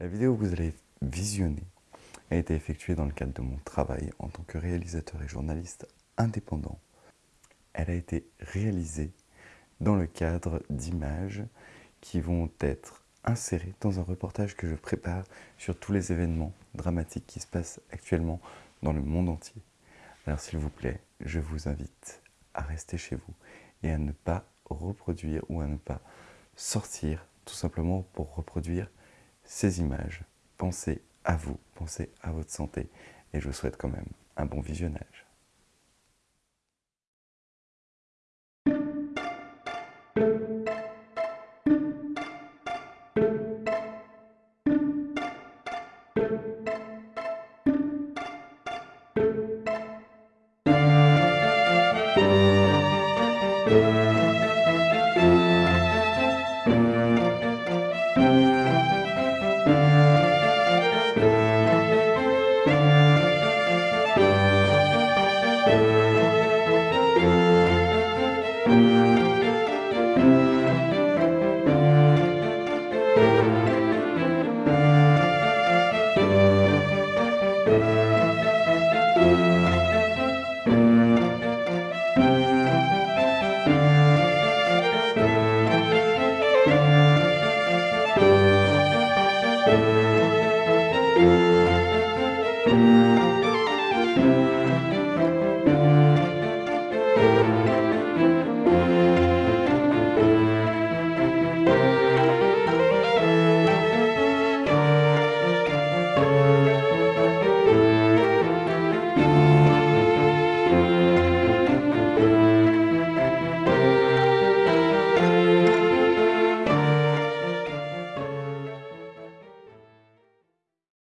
La vidéo que vous allez visionner a été effectuée dans le cadre de mon travail en tant que réalisateur et journaliste indépendant. Elle a été réalisée dans le cadre d'images qui vont être insérées dans un reportage que je prépare sur tous les événements dramatiques qui se passent actuellement dans le monde entier. Alors s'il vous plaît, je vous invite à rester chez vous et à ne pas reproduire ou à ne pas sortir tout simplement pour reproduire ces images. Pensez à vous, pensez à votre santé et je vous souhaite quand même un bon visionnage. Música